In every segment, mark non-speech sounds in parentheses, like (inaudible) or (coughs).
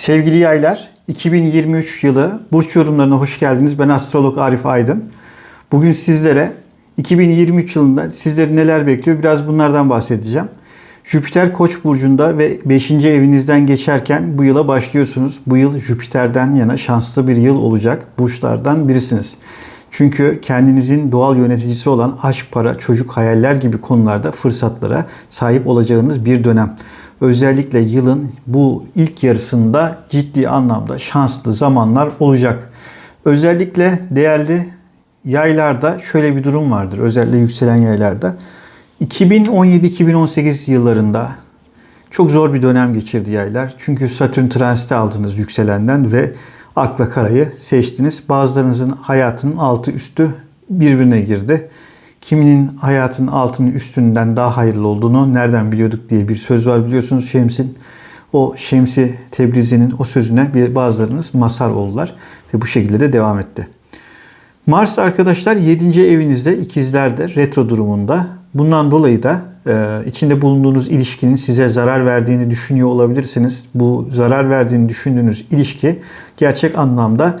Sevgili yaylar, 2023 yılı burç yorumlarına hoş geldiniz. Ben astrolog Arif Aydın. Bugün sizlere 2023 yılında sizleri neler bekliyor biraz bunlardan bahsedeceğim. Jüpiter Koç burcunda ve 5. evinizden geçerken bu yıla başlıyorsunuz. Bu yıl Jüpiter'den yana şanslı bir yıl olacak burçlardan birisiniz. Çünkü kendinizin doğal yöneticisi olan aşk, para, çocuk, hayaller gibi konularda fırsatlara sahip olacağınız bir dönem. Özellikle yılın bu ilk yarısında ciddi anlamda şanslı zamanlar olacak. Özellikle değerli yaylarda şöyle bir durum vardır. Özellikle yükselen yaylarda. 2017-2018 yıllarında çok zor bir dönem geçirdi yaylar. Çünkü Satürn transiti aldınız yükselenden ve akla karayı seçtiniz. Bazılarınızın hayatının altı üstü birbirine girdi. Kiminin hayatının altının üstünden daha hayırlı olduğunu nereden biliyorduk diye bir söz var biliyorsunuz Şems'in. O Şemsi Tebrizi'nin o sözüne bir bazılarınız masar oldular ve bu şekilde de devam etti. Mars arkadaşlar 7. evinizde ikizlerde retro durumunda. Bundan dolayı da e, içinde bulunduğunuz ilişkinin size zarar verdiğini düşünüyor olabilirsiniz. Bu zarar verdiğini düşündüğünüz ilişki gerçek anlamda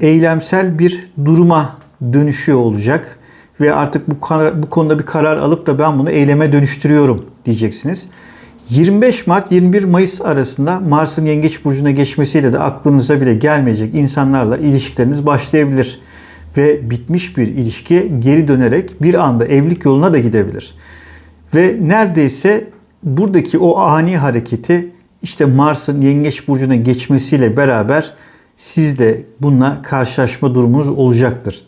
eylemsel bir duruma dönüşüyor olacak ve artık bu, bu konuda bir karar alıp da ben bunu eyleme dönüştürüyorum diyeceksiniz. 25 Mart 21 Mayıs arasında Mars'ın Yengeç burcuna geçmesiyle de aklınıza bile gelmeyecek insanlarla ilişkileriniz başlayabilir ve bitmiş bir ilişki geri dönerek bir anda evlilik yoluna da gidebilir. Ve neredeyse buradaki o ani hareketi işte Mars'ın Yengeç burcuna geçmesiyle beraber siz de bununla karşılaşma durumunuz olacaktır.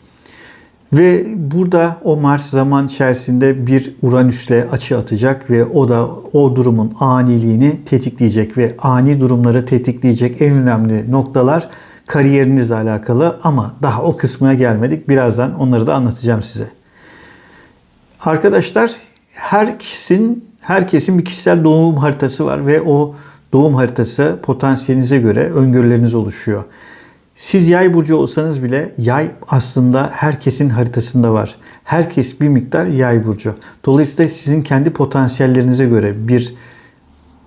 Ve burada o Mars zaman içerisinde bir Uranüs'le açı atacak ve o da o durumun aniliğini tetikleyecek ve ani durumları tetikleyecek en önemli noktalar kariyerinizle alakalı ama daha o kısmına gelmedik. Birazdan onları da anlatacağım size. Arkadaşlar herkesin herkesin bir kişisel doğum haritası var ve o doğum haritası potansiyelinize göre öngörüleriniz oluşuyor. Siz yay burcu olsanız bile yay aslında herkesin haritasında var. Herkes bir miktar yay burcu. Dolayısıyla sizin kendi potansiyellerinize göre bir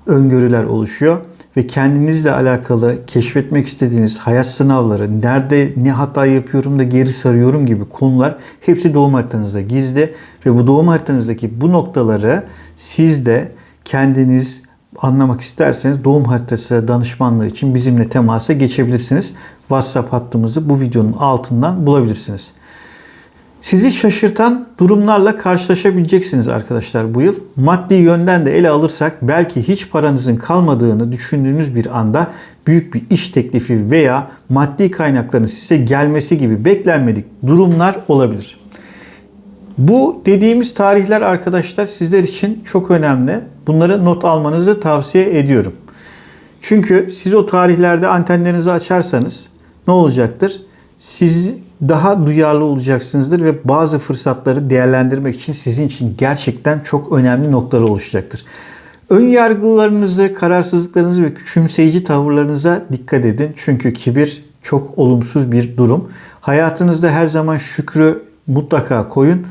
öngörüler oluşuyor ve kendinizle alakalı keşfetmek istediğiniz hayat sınavları, nerede ne hata yapıyorum da geri sarıyorum gibi konular hepsi doğum haritanızda gizli ve bu doğum haritanızdaki bu noktaları siz de kendiniz anlamak isterseniz doğum haritası danışmanlığı için bizimle temasa geçebilirsiniz. WhatsApp hattımızı bu videonun altından bulabilirsiniz. Sizi şaşırtan durumlarla karşılaşabileceksiniz arkadaşlar bu yıl. Maddi yönden de ele alırsak belki hiç paranızın kalmadığını düşündüğünüz bir anda büyük bir iş teklifi veya maddi kaynakların size gelmesi gibi beklenmedik durumlar olabilir. Bu dediğimiz tarihler arkadaşlar sizler için çok önemli. Bunları not almanızı tavsiye ediyorum. Çünkü siz o tarihlerde antenlerinizi açarsanız ne olacaktır? Siz daha duyarlı olacaksınızdır ve bazı fırsatları değerlendirmek için sizin için gerçekten çok önemli noktalar oluşacaktır. Ön yargılarınızı, kararsızlıklarınızı ve küçümseyici tavırlarınıza dikkat edin. Çünkü kibir çok olumsuz bir durum. Hayatınızda her zaman şükrü mutlaka koyun.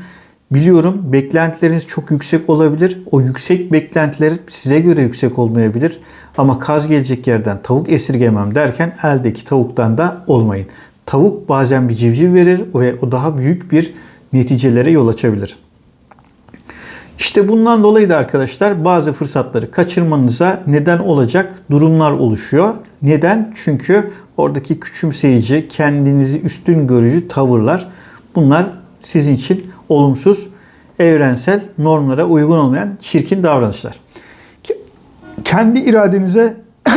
Biliyorum beklentileriniz çok yüksek olabilir. O yüksek beklentiler size göre yüksek olmayabilir. Ama kaz gelecek yerden tavuk esirgemem derken eldeki tavuktan da olmayın. Tavuk bazen bir civciv verir ve o daha büyük bir neticelere yol açabilir. İşte bundan dolayı da arkadaşlar bazı fırsatları kaçırmanıza neden olacak durumlar oluşuyor. Neden? Çünkü oradaki küçümseyici, kendinizi üstün görücü tavırlar bunlar sizin için olumsuz, evrensel normlara uygun olmayan çirkin davranışlar. Kendi iradenize (coughs)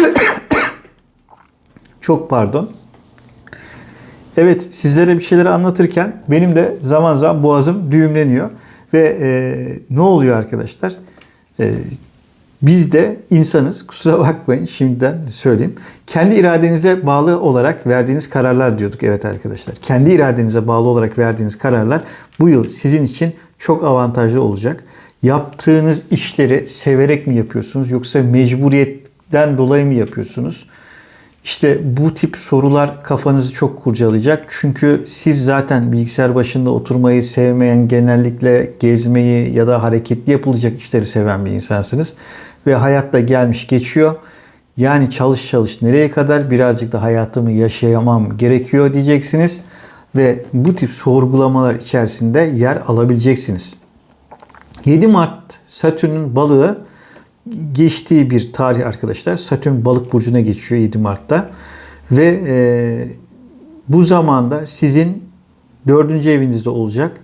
çok pardon. Evet sizlere bir şeyleri anlatırken benim de zaman zaman boğazım düğümleniyor. Ve e, ne oluyor arkadaşlar? E, biz de insanız. Kusura bakmayın şimdiden söyleyeyim. Kendi iradenize bağlı olarak verdiğiniz kararlar diyorduk. Evet arkadaşlar. Kendi iradenize bağlı olarak verdiğiniz kararlar bu yıl sizin için çok avantajlı olacak. Yaptığınız işleri severek mi yapıyorsunuz yoksa mecburiyetten dolayı mı yapıyorsunuz? İşte bu tip sorular kafanızı çok kurcalayacak. Çünkü siz zaten bilgisayar başında oturmayı sevmeyen, genellikle gezmeyi ya da hareketli yapılacak işleri seven bir insansınız. Ve hayatta gelmiş geçiyor. Yani çalış çalış nereye kadar birazcık da hayatımı yaşayamam gerekiyor diyeceksiniz ve bu tip sorgulamalar içerisinde yer alabileceksiniz. 7 Mart Satürn'ün balığı geçtiği bir tarih arkadaşlar. Satürn balık burcuna geçiyor 7 Mart'ta ve e, bu zamanda sizin dördüncü evinizde olacak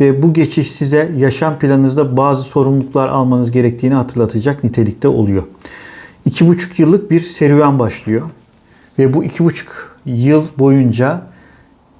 ve bu geçiş size yaşam planınızda bazı sorumluluklar almanız gerektiğini hatırlatacak nitelikte oluyor. İki buçuk yıllık bir serüven başlıyor ve bu iki buçuk yıl boyunca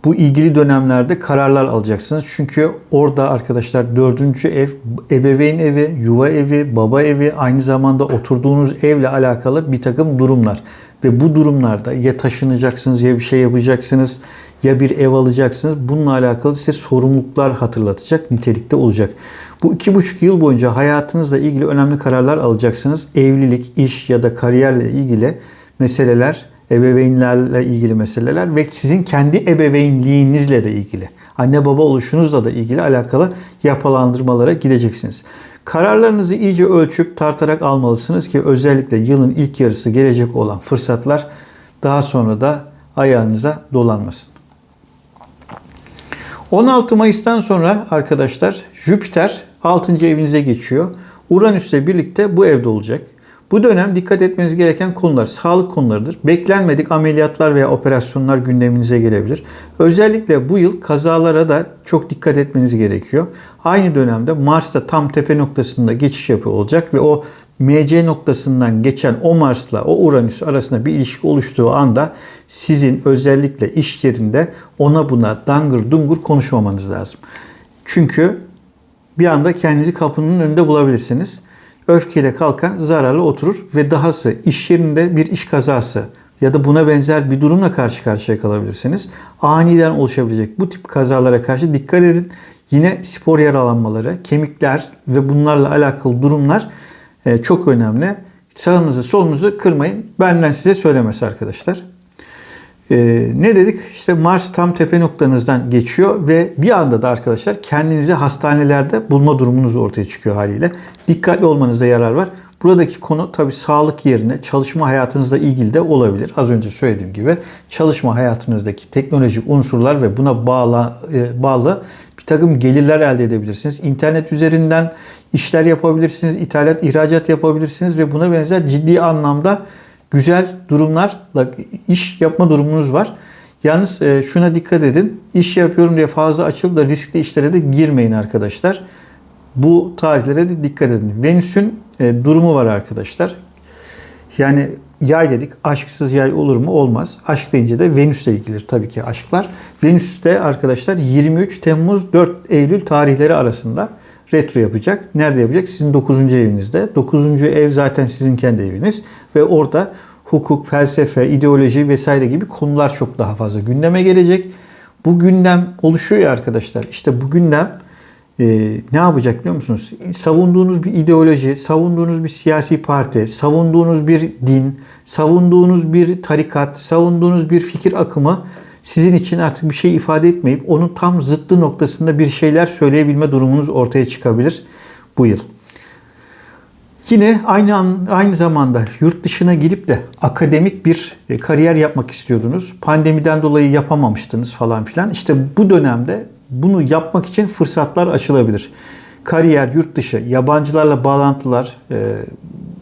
bu ilgili dönemlerde kararlar alacaksınız. Çünkü orada arkadaşlar dördüncü ev, ebeveyn evi, yuva evi, baba evi, aynı zamanda oturduğunuz evle alakalı bir takım durumlar. Ve bu durumlarda ya taşınacaksınız ya bir şey yapacaksınız ya bir ev alacaksınız. Bununla alakalı size sorumluluklar hatırlatacak nitelikte olacak. Bu iki buçuk yıl boyunca hayatınızla ilgili önemli kararlar alacaksınız. Evlilik, iş ya da kariyerle ilgili meseleler, ebeveynlerle ilgili meseleler ve sizin kendi ebeveynliğinizle de ilgili, anne baba oluşunuzla da ilgili alakalı yapılandırmalara gideceksiniz. Kararlarınızı iyice ölçüp tartarak almalısınız ki özellikle yılın ilk yarısı gelecek olan fırsatlar daha sonra da ayağınıza dolanmasın. 16 Mayıs'tan sonra arkadaşlar Jüpiter 6. evinize geçiyor. Uranüs'le birlikte bu evde olacak. Bu dönem dikkat etmeniz gereken konular sağlık konularıdır. Beklenmedik ameliyatlar veya operasyonlar gündeminize gelebilir. Özellikle bu yıl kazalara da çok dikkat etmeniz gerekiyor. Aynı dönemde Mars da tam tepe noktasında geçiş yapıyor olacak ve o MC noktasından geçen o Mars'la o Uranüs arasında bir ilişki oluştuğu anda sizin özellikle iş yerinde ona buna dangır dungur konuşmamanız lazım. Çünkü bir anda kendinizi kapının önünde bulabilirsiniz öfkeyle kalkan zararlı oturur ve dahası iş yerinde bir iş kazası ya da buna benzer bir durumla karşı karşıya kalabilirsiniz. Aniden oluşabilecek bu tip kazalara karşı dikkat edin. Yine spor yaralanmaları, kemikler ve bunlarla alakalı durumlar çok önemli. Sağınızı solunuzu kırmayın. Benden size söylemesi arkadaşlar. Ee, ne dedik? İşte Mars tam tepe noktanızdan geçiyor ve bir anda da arkadaşlar kendinizi hastanelerde bulma durumunuz ortaya çıkıyor haliyle. Dikkatli olmanızda yarar var. Buradaki konu tabi sağlık yerine çalışma hayatınızla ilgili de olabilir. Az önce söylediğim gibi çalışma hayatınızdaki teknolojik unsurlar ve buna bağlı, e, bağlı bir takım gelirler elde edebilirsiniz. İnternet üzerinden işler yapabilirsiniz, ithalat, ihracat yapabilirsiniz ve buna benzer ciddi anlamda güzel durumlarla iş yapma durumunuz var. Yalnız e, şuna dikkat edin. İş yapıyorum diye fazla açılıp da riskli işlere de girmeyin arkadaşlar. Bu tarihlere de dikkat edin. Venüs'ün e, durumu var arkadaşlar. Yani yay dedik. Aşksız yay olur mu? Olmaz. Aşk deyince de Venüs'le ilgilidir tabii ki aşklar. Venüs'te arkadaşlar 23 Temmuz 4 Eylül tarihleri arasında retro yapacak. Nerede yapacak? Sizin 9. evinizde. 9. ev zaten sizin kendi eviniz ve orada hukuk, felsefe, ideoloji vesaire gibi konular çok daha fazla gündeme gelecek. Bu gündem oluşuyor ya arkadaşlar. İşte bu gündem e, ne yapacak biliyor musunuz? Savunduğunuz bir ideoloji, savunduğunuz bir siyasi parti, savunduğunuz bir din, savunduğunuz bir tarikat, savunduğunuz bir fikir akımı sizin için artık bir şey ifade etmeyip onun tam zıttı noktasında bir şeyler söyleyebilme durumunuz ortaya çıkabilir bu yıl. Yine aynı an, aynı zamanda yurt dışına gidip de akademik bir e, kariyer yapmak istiyordunuz. Pandemiden dolayı yapamamıştınız falan filan. İşte bu dönemde bunu yapmak için fırsatlar açılabilir. Kariyer, yurt dışı, yabancılarla bağlantılar e,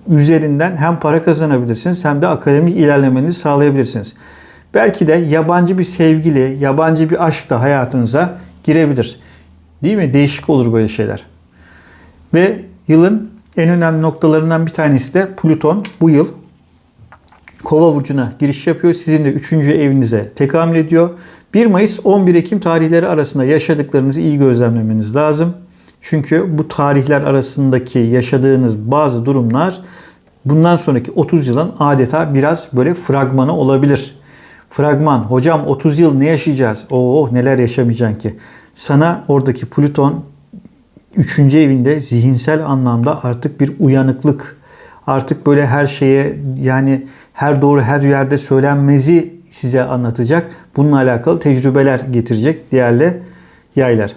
üzerinden hem para kazanabilirsiniz hem de akademik ilerlemenizi sağlayabilirsiniz. Belki de yabancı bir sevgili, yabancı bir aşk da hayatınıza girebilir. Değil mi? Değişik olur böyle şeyler. Ve yılın en önemli noktalarından bir tanesi de Plüton bu yıl Kova burcuna giriş yapıyor. Sizin de 3. evinize tekamül ediyor. 1 Mayıs 11 Ekim tarihleri arasında yaşadıklarınızı iyi gözlemlemeniz lazım. Çünkü bu tarihler arasındaki yaşadığınız bazı durumlar bundan sonraki 30 yılın adeta biraz böyle fragmanı olabilir. Fragman. Hocam 30 yıl ne yaşayacağız? Oh neler yaşamayacaksın ki. Sana oradaki Plüton 3. evinde zihinsel anlamda artık bir uyanıklık, artık böyle her şeye yani her doğru her yerde söylenmezi size anlatacak. Bununla alakalı tecrübeler getirecek değerli yaylar.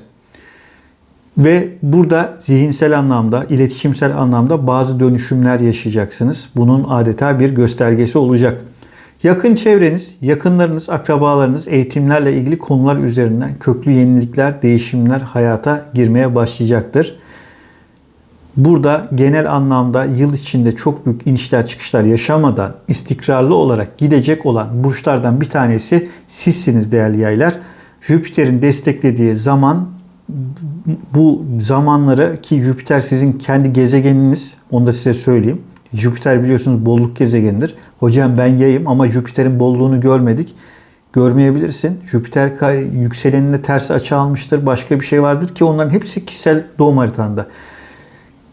Ve burada zihinsel anlamda, iletişimsel anlamda bazı dönüşümler yaşayacaksınız. Bunun adeta bir göstergesi olacak. Yakın çevreniz, yakınlarınız, akrabalarınız eğitimlerle ilgili konular üzerinden köklü yenilikler, değişimler hayata girmeye başlayacaktır. Burada genel anlamda yıl içinde çok büyük inişler çıkışlar yaşamadan istikrarlı olarak gidecek olan burçlardan bir tanesi sizsiniz değerli yaylar. Jüpiter'in desteklediği zaman bu zamanları ki Jüpiter sizin kendi gezegeniniz onu da size söyleyeyim. Jüpiter biliyorsunuz bolluk gezegenidir. Hocam ben yayım ama Jüpiter'in bolluğunu görmedik. Görmeyebilirsin. Jüpiter yükselenine ters açı almıştır. Başka bir şey vardır ki onların hepsi kişisel doğum haritanda.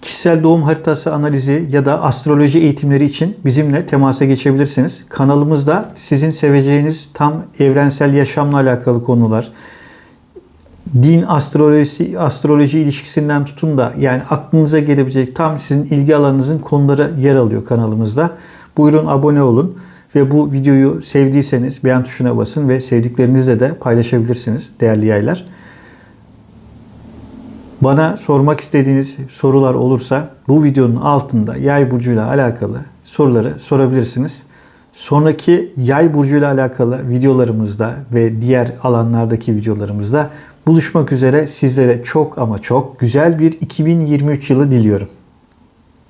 Kişisel doğum haritası analizi ya da astroloji eğitimleri için bizimle temasa geçebilirsiniz. Kanalımızda sizin seveceğiniz tam evrensel yaşamla alakalı konular, din astrolojisi astroloji ilişkisinden tutun da yani aklınıza gelebilecek tam sizin ilgi alanınızın konuları yer alıyor kanalımızda. Buyurun abone olun ve bu videoyu sevdiyseniz beğen tuşuna basın ve sevdiklerinizle de paylaşabilirsiniz değerli yaylar. Bana sormak istediğiniz sorular olursa bu videonun altında yay burcuyla alakalı soruları sorabilirsiniz. Sonraki yay burcuyla alakalı videolarımızda ve diğer alanlardaki videolarımızda buluşmak üzere sizlere çok ama çok güzel bir 2023 yılı diliyorum.